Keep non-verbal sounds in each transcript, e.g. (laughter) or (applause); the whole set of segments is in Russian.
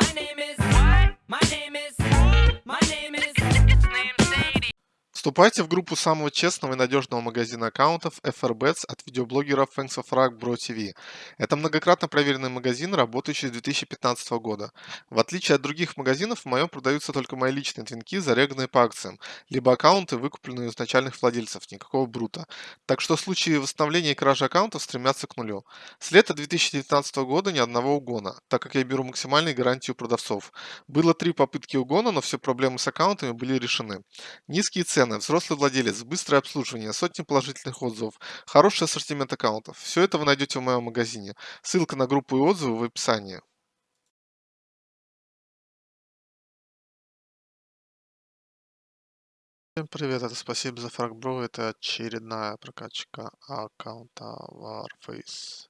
My name is. What? My name is. My name is. Вступайте в группу самого честного и надежного магазина аккаунтов FRBets от видеоблогера Thanks of Rock Bro TV. Это многократно проверенный магазин, работающий с 2015 года. В отличие от других магазинов, в моем продаются только мои личные твинки, зареганные по акциям, либо аккаунты, выкупленные у изначальных владельцев, никакого брута. Так что случаи восстановления и кражи аккаунтов стремятся к нулю. С лета 2019 года ни одного угона, так как я беру максимальные гарантии у продавцов. Было три попытки угона, но все проблемы с аккаунтами были решены. Низкие цены, взрослый владелец, быстрое обслуживание, сотни положительных отзывов, хороший ассортимент аккаунтов. Все это вы найдете в моем магазине. Ссылка на группу и отзывы в описании. Всем привет, это спасибо за фрагбро, это очередная прокачка аккаунта Warface.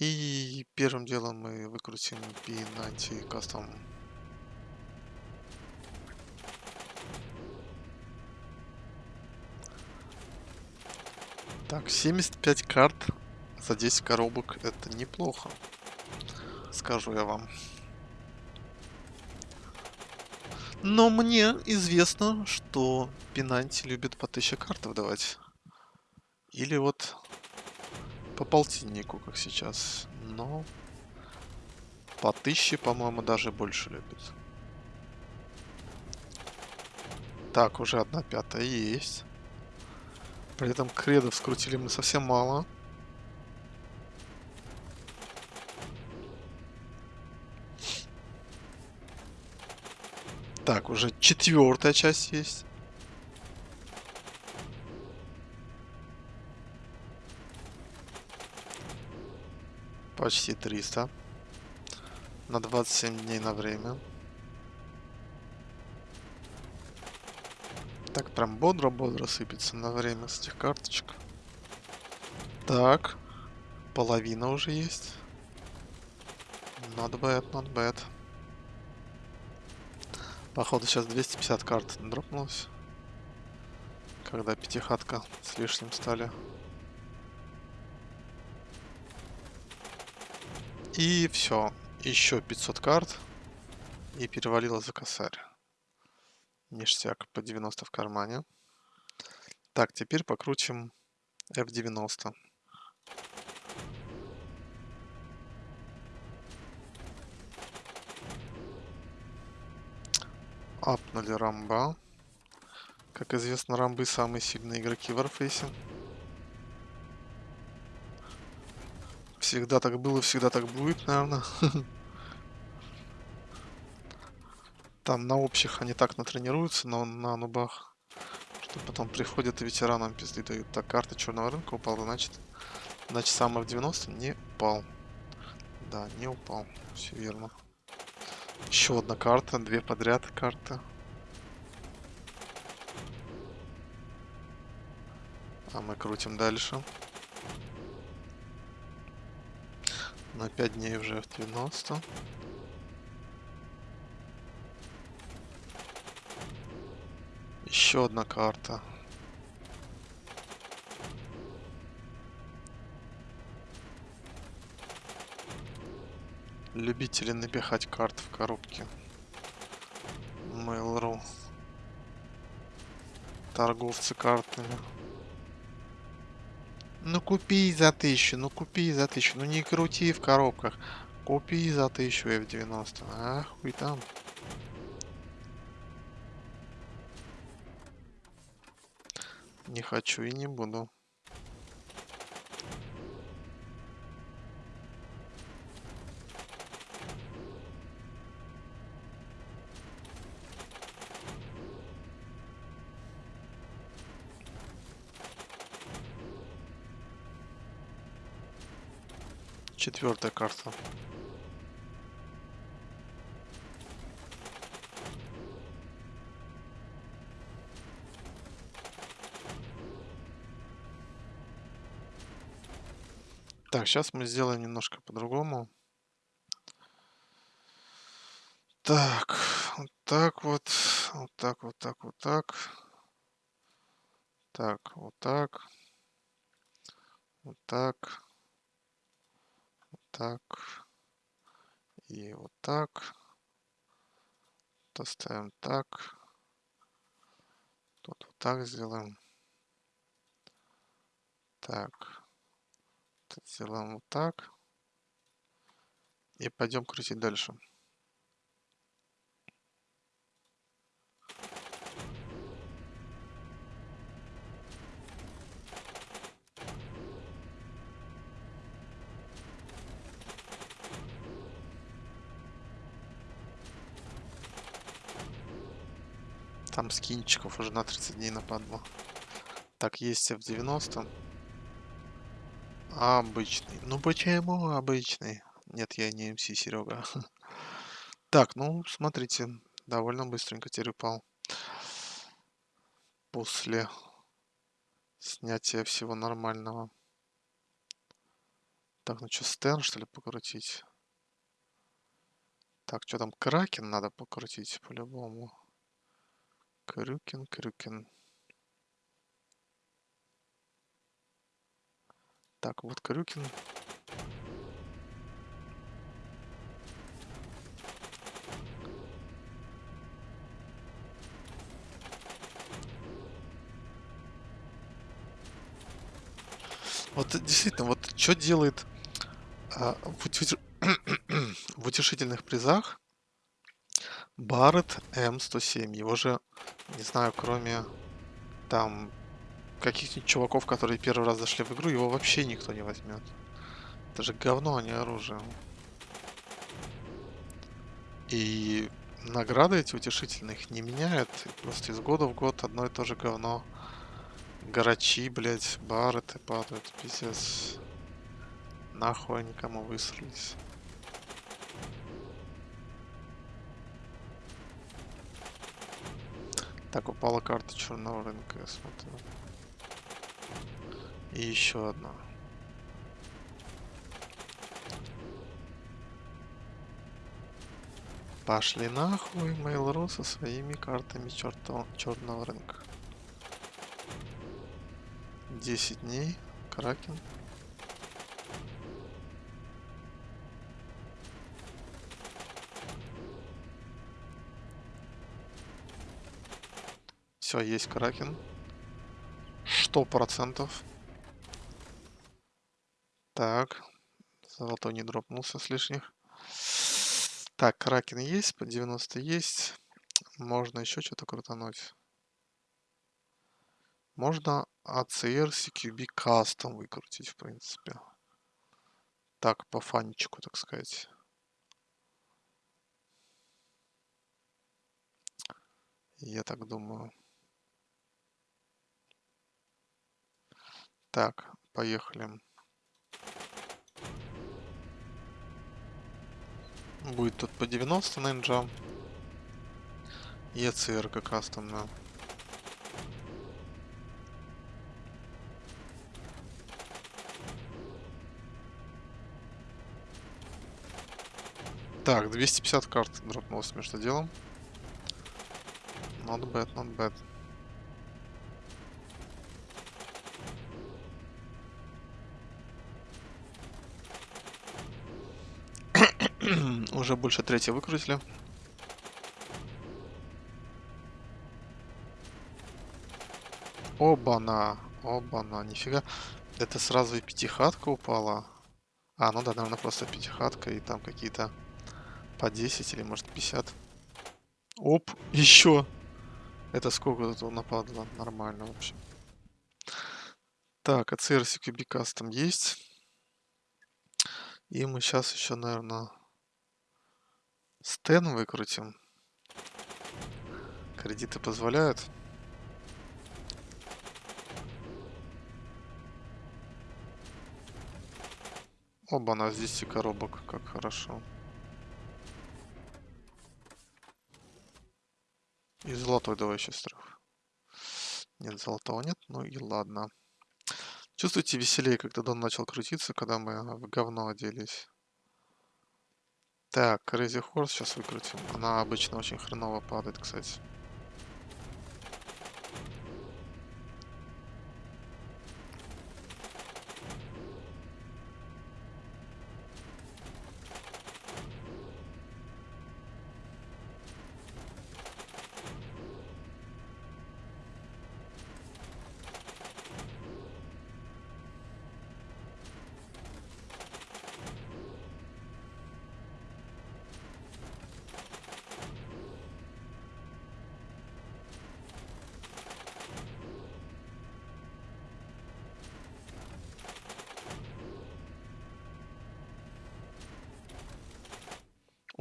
И первым делом мы выкрутим P90 Custom Так, 75 карт за 10 коробок. Это неплохо. Скажу я вам. Но мне известно, что Пинанти любит по 1000 карт выдавать. Или вот по полтиннику, как сейчас. Но по 1000, по-моему, даже больше любит. Так, уже одна пятая есть. При этом кредов скрутили мы совсем мало. Так, уже четвертая часть есть. Почти 300. На 27 дней на время. Так, прям бодро-бодро сыпется на время с этих карточек. Так. Половина уже есть. Not bad, not bad. Походу сейчас 250 карт дропнулось. Когда пятихатка с лишним стали. И все. Еще 500 карт. И перевалило за косарь. Ништяк по 90 в кармане. Так, теперь покрутим F90. Апнули рамба. Как известно, рамбы самые сильные игроки в Warface. Всегда так было, всегда так будет, наверное. (laughs) Там на общих они так натренируются, но на нубах. Что потом приходят и ветеранам пизды дают. Так, карта черного рынка упала, значит... Значит, самый в 90 не упал. Да, не упал. Все верно. Еще одна карта, две подряд карты. А мы крутим дальше. На 5 дней уже в 90. Еще одна карта. Любители напихать карт в коробке. Mail.ru. Торговцы картами. Ну купи за тысячу, ну купи за тысячу. Ну не крути в коробках. Купи за тысячу F90. Ах, хуй там. Не хочу и не буду. Четвертая карта. Так, сейчас мы сделаем немножко по-другому. Так, вот так вот, вот так, вот так, вот так. Так, вот так. Вот так. Вот так. И вот так. Поставим так. Тут вот так сделаем. Так. Сделаем вот так. И пойдем крутить дальше. Там скинчиков уже на 30 дней нападло. Так, есть F90. Обычный. Ну почему обычный? Нет, я не МС, Серега. (laughs) Так, ну, смотрите, довольно быстренько теперь упал. После снятия всего нормального. Так, ну что, стен, что ли, покрутить? Так, что там, кракен надо покрутить по-любому. Крюкин, крюкин. Так, вот крюкин. Вот действительно, вот что делает а, в, утеш... (clears throat) в утешительных призах Барретт М107. Его же, не знаю, кроме там каких-нибудь чуваков, которые первый раз зашли в игру, его вообще никто не возьмет. Это же говно, а не оружие. И награды эти утешительные их не меняют. Просто из года в год одно и то же говно. Гарачи, блядь, барреты падают, пиздец. Нахуй они кому высрались. Так, упала карта черного рынка, я смотрю. И еще одна. Пошли нахуй Mail.ru со своими картами черта, черного рынка. 10 дней. Кракен. Все, есть Кракен. Сто процентов. Так. Золотой не дропнулся с лишних. Так, Кракен есть, по 90 есть. Можно еще что-то крутануть. Можно ACR CQB Custom выкрутить, в принципе. Так, по фанчику, так сказать. Я так думаю. Так, поехали. Будет тут по 90 нинджа. ACR как кастомная. Так, 250 карт дропнулось между делом. Not bad, not bad. (clears throat) Уже больше третьего выкрутили. Оба-на, оба-на, нифига. Это сразу и пятихатка упала. А, ну да, наверное, просто пятихатка и там какие-то по 10 или может 50. Оп, еще. Это сколько тут нападло? Нормально, в общем. Так, ACR CQB Custom есть. И мы сейчас еще, наверное, стен выкрутим. Кредиты позволяют. Оба, на 10 коробок, как хорошо. И золотой давай сейчас трех. Нет, золотого нет, ну и ладно. Чувствуете веселее, когда Дон начал крутиться, когда мы в говно оделись. Так, Crazy Horse сейчас выкрутим. Она обычно очень хреново падает, кстати.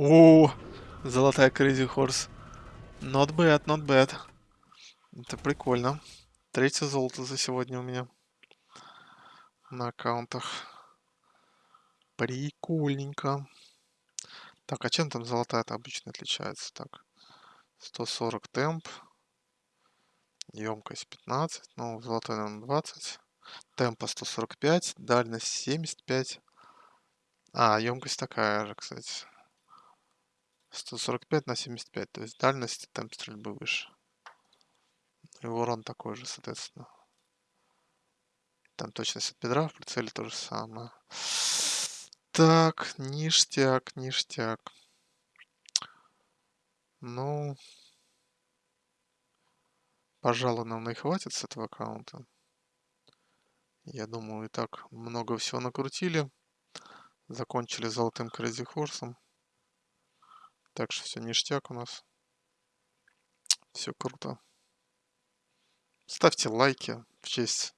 О, золотая Crazy Horse. Not bad, not bad. Это прикольно. Третье золото за сегодня у меня на аккаунтах. Прикольненько. Так, а чем там золотая-то обычно отличается? Так, 140 темп. Емкость 15. Ну, золотой, наверное, 20. Темпа 145. Дальность 75. А, емкость такая же, кстати. 145 на 75. То есть дальность темп стрельбы выше. И урон такой же, соответственно. Там точность от бедра в прицеле то же самое. Так, ништяк, ништяк. Ну, пожалуй, нам и хватит с этого аккаунта. Я думаю, и так много всего накрутили. Закончили золотым Crazy Horse. Так что все ништяк у нас. Все круто. Ставьте лайки в честь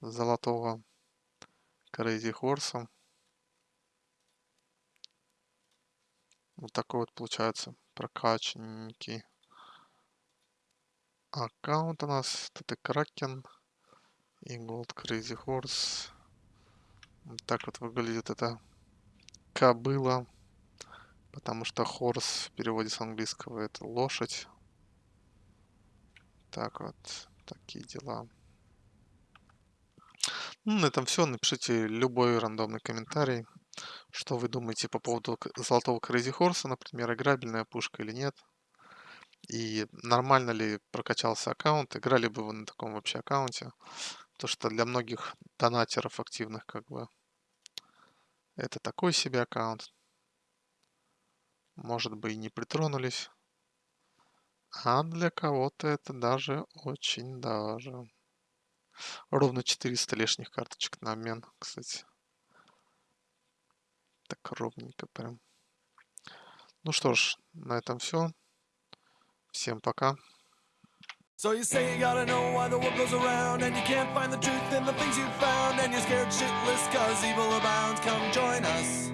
золотого Crazy Horse. Вот такой вот получается прокачанненький аккаунт у нас. Тут и Кракен, и Gold Crazy Horse. Вот так вот выглядит эта кобыла. Потому что horse в переводе с английского это лошадь. Так вот. Такие дела. Ну, на этом все. Напишите любой рандомный комментарий. Что вы думаете по поводу золотого Crazy Horse, например, играбельная пушка или нет? И нормально ли прокачался аккаунт? Играли бы вы на таком вообще аккаунте? То, что для многих донатеров активных, как бы, это такой себе аккаунт. Может быть, и не притронулись. А для кого-то это даже очень даже. Ровно 400 лишних карточек на обмен, кстати. Так ровненько прям. Ну что ж, на этом все. Всем пока. So you say you gotta know why the world goes around And you can't find the truth in the things you found And you're scared shitless cause evil abounds Come join us